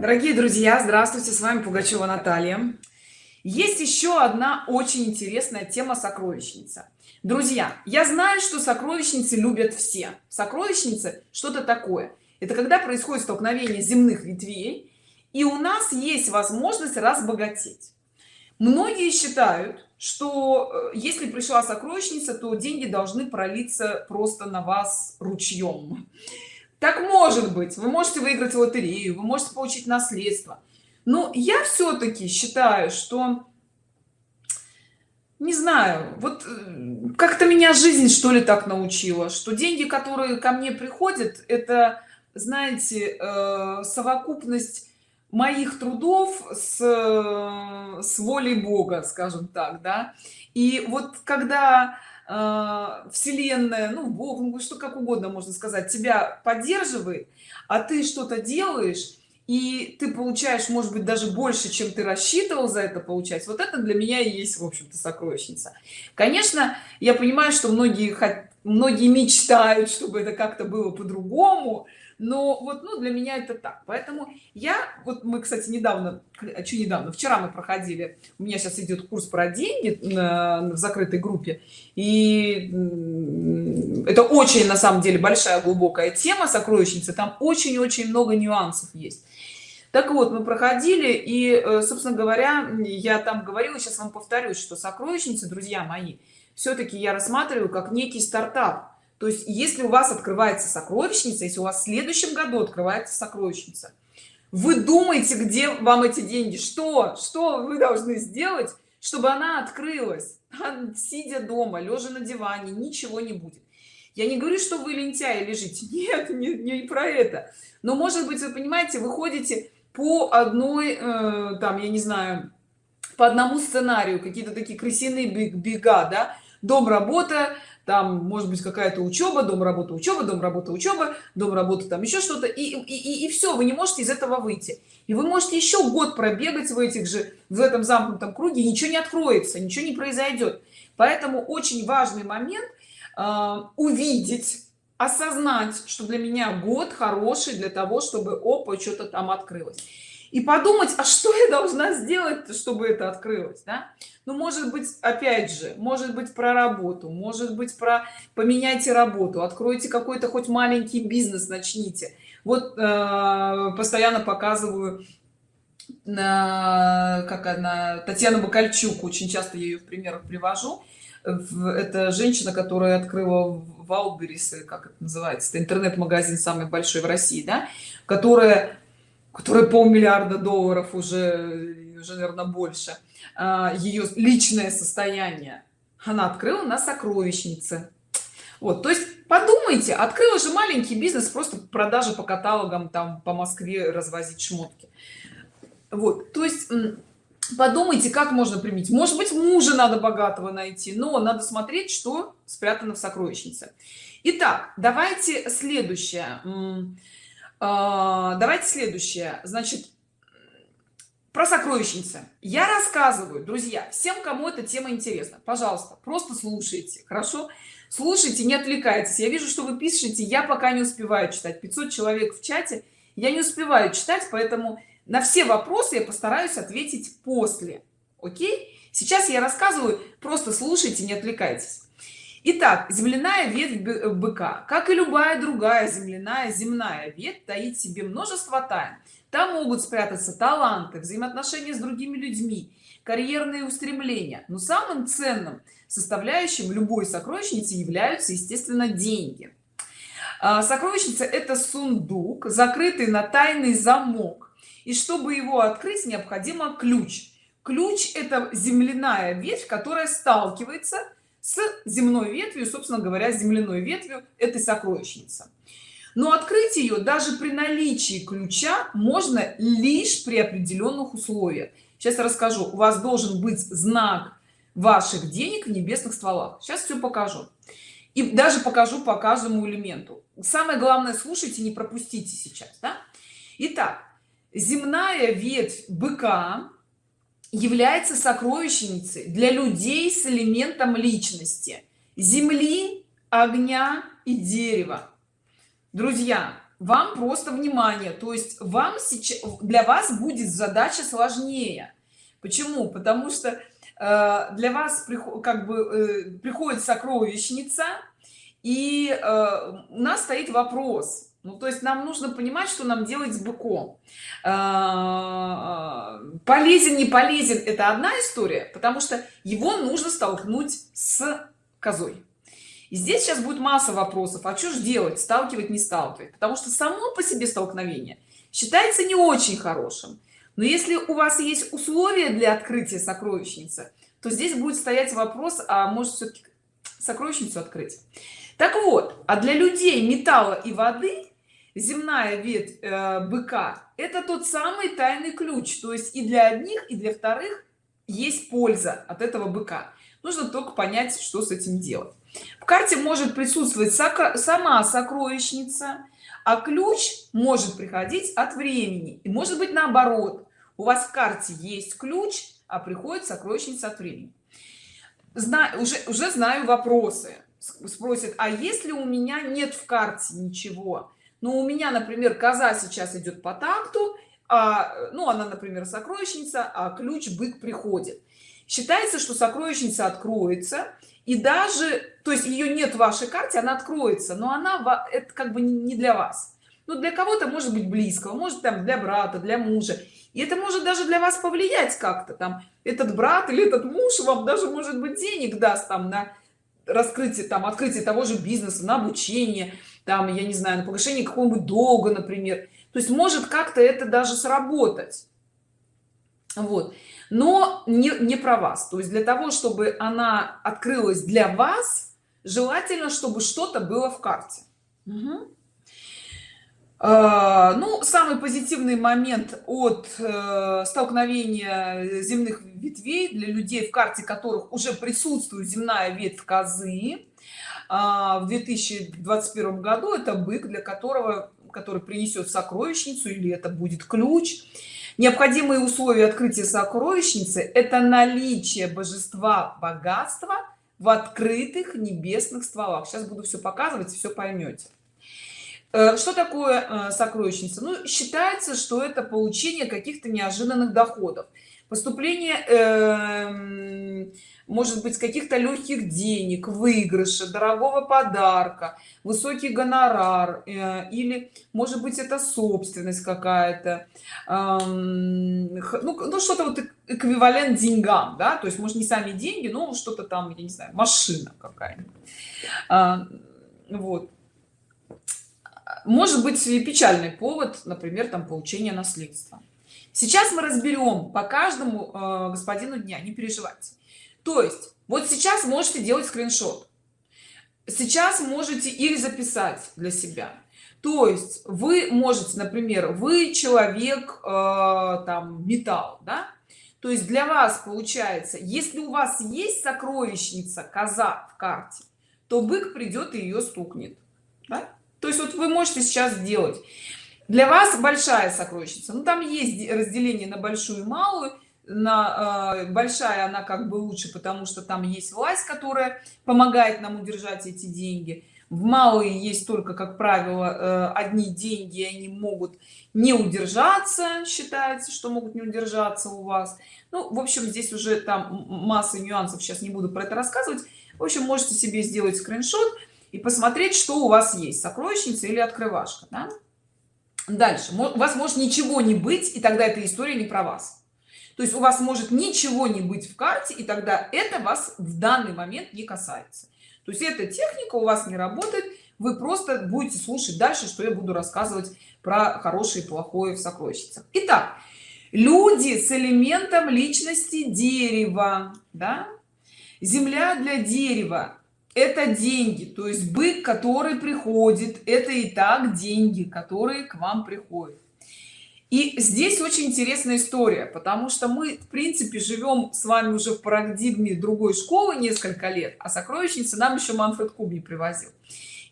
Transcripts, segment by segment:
дорогие друзья здравствуйте с вами пугачева наталья. Есть еще одна очень интересная тема сокровищница друзья я знаю что сокровищницы любят все. Сокровищницы что-то такое. Это когда происходит столкновение земных ветвей и у нас есть возможность разбогатеть. Многие считают что э, если пришла сокровищница то деньги должны пролиться просто на вас ручьем так может быть. Вы можете выиграть лотерею вы можете получить наследство. Но я все-таки считаю что не знаю вот э, как-то меня жизнь что ли так научила что деньги которые ко мне приходят это знаете э, совокупность моих трудов с, с волей бога скажем так да. И вот когда э, вселенная ну бог ну что как угодно можно сказать тебя поддерживает а ты что-то делаешь и ты получаешь может быть даже больше чем ты рассчитывал за это получать. Вот это для меня и есть в общем-то сокровищница. Конечно я понимаю что многие многие мечтают чтобы это как-то было по-другому но вот ну для меня это так. Поэтому я вот мы кстати недавно что недавно вчера мы проходили у меня сейчас идет курс про деньги в закрытой группе. И это очень на самом деле большая глубокая тема сокровищницы там очень-очень много нюансов есть. Так вот мы проходили и э, собственно говоря я там говорила сейчас вам повторюсь что сокровищницы друзья мои все-таки я рассматриваю как некий стартап то есть если у вас открывается сокровищница если у вас в следующем году открывается сокровищница вы думаете где вам эти деньги? Что? Что вы должны сделать чтобы она открылась? Сидя дома лежа на диване ничего не будет. Я не говорю что вы лентяи лежите. Нет не, не про это. Но может быть вы понимаете вы ходите по одной э, там я не знаю по одному сценарию какие-то такие крысиные бега да? Дом работа там может быть какая-то учеба дом работа учеба дом работа учеба дом работа там еще что-то и, и, и все вы не можете из этого выйти. И вы можете еще год пробегать в этих же в этом замкнутом круге ничего не откроется ничего не произойдет поэтому очень важный момент э, увидеть осознать что для меня год хороший для того чтобы опа что-то там открылось и подумать а что я должна сделать чтобы это открылось да? ну может быть опять же может быть про работу может быть про поменяйте работу откройте какой-то хоть маленький бизнес начните вот э, постоянно показываю на как она татьяна бакальчук очень часто я ее в примерах привожу это женщина которая открыла в Алберис как это называется интернет-магазин самый большой в России да которая которая полмиллиарда долларов уже уже наверное больше а, ее личное состояние она открыла на сокровищнице. Вот то есть подумайте открыла же маленький бизнес просто продажи по каталогам там по москве развозить шмотки. Вот то есть подумайте как можно применить. Может быть мужа надо богатого найти но надо смотреть что спрятано в сокровищнице. Итак, давайте следующее давайте следующее. Значит про сокровищницы. Я рассказываю друзья всем кому эта тема интересна. Пожалуйста просто слушайте хорошо? Слушайте не отвлекайтесь. Я вижу что вы пишете. Я пока не успеваю читать. 500 человек в чате. Я не успеваю читать поэтому на все вопросы я постараюсь ответить после. Окей? Сейчас я рассказываю. Просто слушайте не отвлекайтесь Итак, земляная ветвь быка, как и любая другая земляная земная ветвь, таит в себе множество тайн. Там могут спрятаться таланты, взаимоотношения с другими людьми, карьерные устремления. Но самым ценным составляющим любой сокровищницы являются, естественно, деньги. А, сокровищница – это сундук, закрытый на тайный замок и чтобы его открыть необходимо ключ ключ это земляная ветвь которая сталкивается с земной ветвью собственно говоря земляной ветвью этой сокровищница но открыть ее даже при наличии ключа можно лишь при определенных условиях. Сейчас я расскажу. У вас должен быть знак ваших денег в небесных стволах. Сейчас все покажу. И даже покажу по каждому элементу. Самое главное слушайте не пропустите сейчас да? Итак, земная ветвь быка является сокровищницей для людей с элементом личности. Земли огня и дерева. Друзья вам просто внимание. То есть вам сейчас для вас будет задача сложнее. Почему? Потому что э, для вас как бы э, приходит сокровищница и э, у нас стоит вопрос ну то есть нам нужно понимать что нам делать с быком. Полезен не полезен это одна история потому что его нужно столкнуть с козой. И здесь сейчас будет масса вопросов. А что же делать? Сталкивать не сталкивать. Потому что само по себе столкновение считается не очень хорошим. Но если у вас есть условия для открытия сокровищницы то здесь будет стоять вопрос а может все-таки сокровищницу открыть? Так вот а для людей металла и воды земная ветвь э, быка это тот самый тайный ключ. То есть и для одних и для вторых есть польза от этого быка. Нужно только понять что с этим делать. В карте может присутствовать сама сокровищница а ключ может приходить от времени. И может быть наоборот. У вас в карте есть ключ а приходит сокровищница от времени. Знаю уже уже знаю вопросы. Спросят а если у меня нет в карте ничего но у меня например коза сейчас идет по такту а, ну она например сокровищница а ключ бык приходит. Считается что сокровищница откроется и даже то есть ее нет в вашей карте она откроется но она это как бы не для вас. Но для кого-то может быть близкого может там для брата для мужа. И это может даже для вас повлиять как-то там этот брат или этот муж вам даже может быть денег даст там на раскрытие там открытие того же бизнеса на обучение там я не знаю на погашение какого-нибудь долга например. То есть может как-то это даже сработать. Вот. Но не, не про вас. То есть для того чтобы она открылась для вас желательно чтобы что-то было в карте. Угу. Ну самый позитивный момент от uh, столкновения земных ветвей для людей в карте которых уже присутствует земная ветвь козы в 2021 году это бык для которого который принесет сокровищницу или это будет ключ. Необходимые условия открытия сокровищницы это наличие божества богатства в открытых небесных стволах. Сейчас буду все показывать все поймете Э, что такое э, сокровищница? Ну считается что это получение каких-то неожиданных доходов поступление э, может быть каких-то легких денег выигрыша дорогого подарка высокий гонорар э, или может быть это собственность какая-то. Э, ну, ну что-то вот эквивалент деньгам да то есть может не сами деньги но что-то там я не знаю машина какая-нибудь. Э, вот. Может быть печальный повод например там получение наследства сейчас мы разберем по каждому э, господину дня не переживайте. То есть вот сейчас можете делать скриншот. Сейчас можете или записать для себя. То есть вы можете например вы человек э, там металл да? То есть для вас получается если у вас есть сокровищница коза в карте то бык придет и ее стукнет да? то есть вот вы можете сейчас сделать для вас большая сокровищница. Ну там есть разделение на большую и малую. На э, большая она как бы лучше потому что там есть власть которая помогает нам удержать эти деньги. В малые есть только как правило э, одни деньги они могут не удержаться считается что могут не удержаться у вас. Ну в общем здесь уже там масса нюансов сейчас не буду про это рассказывать. В общем можете себе сделать скриншот и посмотреть что у вас есть сокровищница или открывашка да? Дальше. У вас может ничего не быть и тогда эта история не про вас. То есть у вас может ничего не быть в карте и тогда это вас в данный момент не касается. То есть эта техника у вас не работает вы просто будете слушать дальше что я буду рассказывать про хорошее и плохое в сокровищницах. Итак люди с элементом личности дерева да? земля для дерева это деньги то есть бык который приходит это и так деньги которые к вам приходят. И здесь очень интересная история потому что мы в принципе живем с вами уже в парадигме другой школы несколько лет а сокровищница нам еще манфред куб не привозил.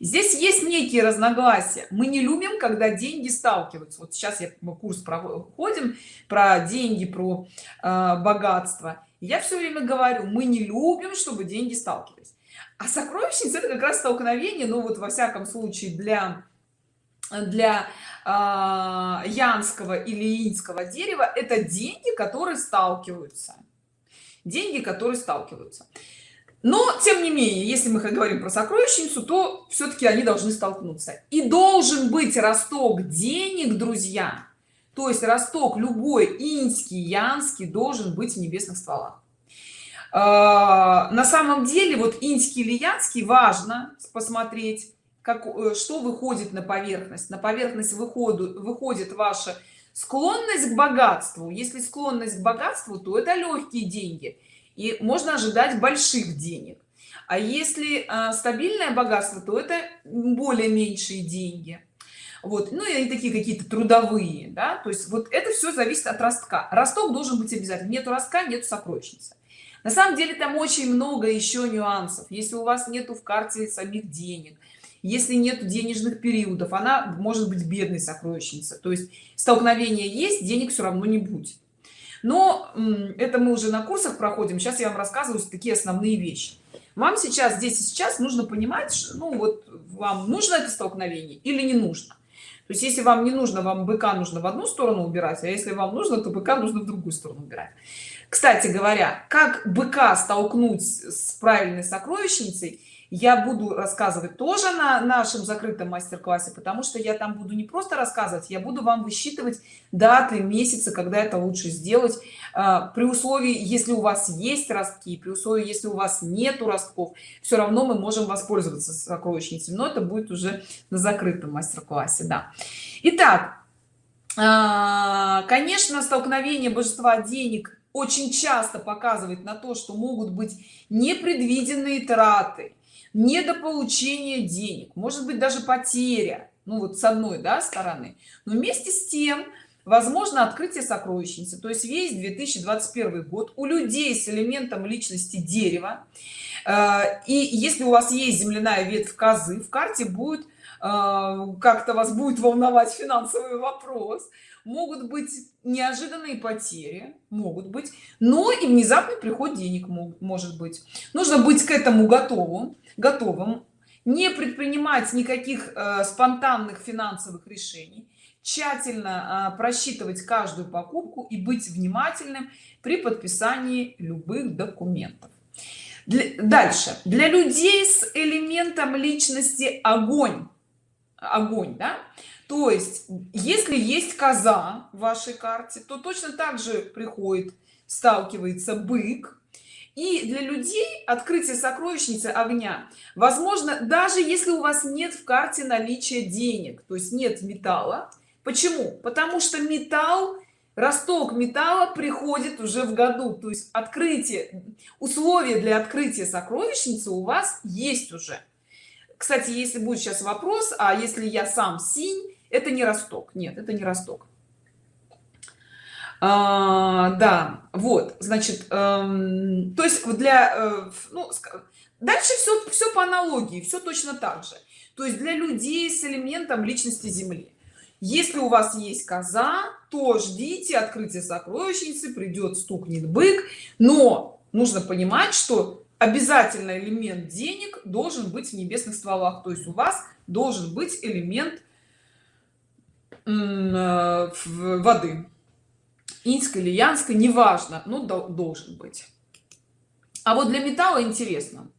Здесь есть некие разногласия. Мы не любим когда деньги сталкиваются. Вот сейчас я мы курс проходим про деньги про э, богатство. Я все время говорю мы не любим чтобы деньги сталкивались а сокровищница это как раз столкновение ну вот во всяком случае для для э, янского или инского дерева. Это деньги которые сталкиваются. Деньги которые сталкиваются. Но тем не менее если мы говорим про сокровищницу то все-таки они должны столкнуться. И должен быть росток денег друзья. То есть росток любой инский янский должен быть в небесных стволах на самом деле вот инский или янский важно посмотреть как э, что выходит на поверхность. На поверхность выходу выходит ваша склонность к богатству. Если склонность к богатству то это легкие деньги. И можно ожидать больших денег. А если а, стабильное богатство то это более меньшие деньги. Вот. Ну и такие какие-то трудовые да. То есть вот это все зависит от ростка. Росток должен быть обязательно нету ростка нет сокровищницы на самом деле там очень много еще нюансов. Если у вас нету в карте самих денег если нет денежных периодов она может быть бедной сокровищница то есть столкновение есть денег все равно не будет. Но это мы уже на курсах проходим сейчас я вам рассказываю такие основные вещи. Вам сейчас здесь и сейчас нужно понимать что, ну вот вам нужно это столкновение или не нужно? То есть если вам не нужно вам быка нужно в одну сторону убирать а если вам нужно то быка нужно в другую сторону убирать кстати говоря как быка столкнуть с правильной сокровищницей я буду рассказывать тоже на нашем закрытом мастер-классе потому что я там буду не просто рассказывать я буду вам высчитывать даты месяцы когда это лучше сделать. А, при условии если у вас есть ростки при условии если у вас нету ростков все равно мы можем воспользоваться сокровищницей но это будет уже на закрытом мастер-классе да. Итак, а, конечно столкновение божества денег очень часто показывает на то что могут быть непредвиденные траты недополучение денег может быть даже потеря ну вот с одной да, стороны. Но вместе с тем возможно открытие сокровищницы. То есть весь 2021 год у людей с элементом личности дерева. Э, и если у вас есть земляная ветвь козы в карте будет э, как-то вас будет волновать финансовый вопрос могут быть неожиданные потери могут быть но и внезапный приход денег может быть. Нужно быть к этому готовым готовым не предпринимать никаких э, спонтанных финансовых решений тщательно э, просчитывать каждую покупку и быть внимательным при подписании любых документов. Для, дальше. Для людей с элементом личности огонь. Огонь да то есть если есть коза в вашей карте то точно так же приходит сталкивается бык. И для людей открытие сокровищницы огня возможно даже если у вас нет в карте наличия денег то есть нет металла. Почему? Потому что металл росток металла приходит уже в году. То есть открытие условия для открытия сокровищницы у вас есть уже. Кстати если будет сейчас вопрос а если я сам синь это не росток. Нет это не росток. А, да вот значит эм, то есть для э, ну, дальше все все по аналогии все точно так же. То есть для людей с элементом личности земли. Если у вас есть коза то ждите открытия сокровищницы придет стукнет бык. Но нужно понимать что обязательно элемент денег должен быть в небесных стволах. То есть у вас должен быть элемент воды. Инской или янской неважно но должен быть. А вот для металла интересно.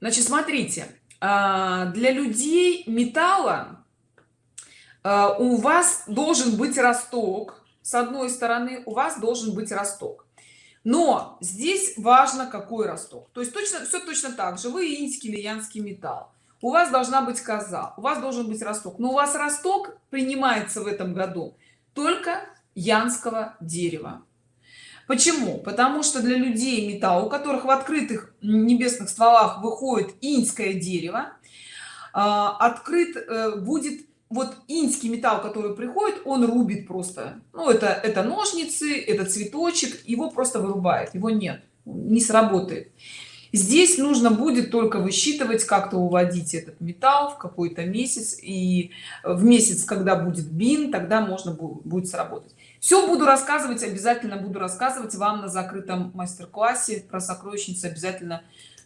Значит смотрите а, для людей металла а, у вас должен быть росток с одной стороны у вас должен быть росток но здесь важно какой росток. То есть точно все точно так же. Вы инский или янский металл. У вас должна быть коза у вас должен быть росток. Но у вас росток принимается в этом году только янского дерева. Почему? Потому что для людей металл у которых в открытых небесных стволах выходит инское дерево а, открыт э, будет вот инский металл который приходит он рубит просто. Ну это это ножницы это цветочек его просто вырубает его нет не сработает. Здесь нужно будет только высчитывать как-то уводить этот металл в какой-то месяц и в месяц когда будет бин тогда можно будет сработать. Все буду рассказывать обязательно буду рассказывать вам на закрытом мастер-классе. Про сокровищницу обязательно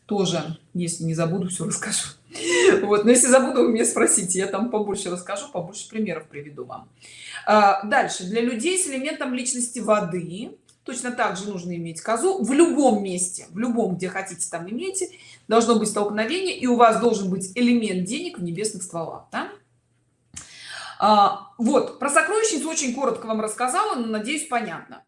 тоже если не забуду все расскажу. Вот но если забуду вы меня спросите я там побольше расскажу побольше примеров приведу вам. А, дальше. Для людей с элементом личности воды точно так же нужно иметь козу в любом месте в любом где хотите там имейте. Должно быть столкновение и у вас должен быть элемент денег в небесных стволах да? а, вот. Про сокровищницу очень коротко вам рассказала но надеюсь понятно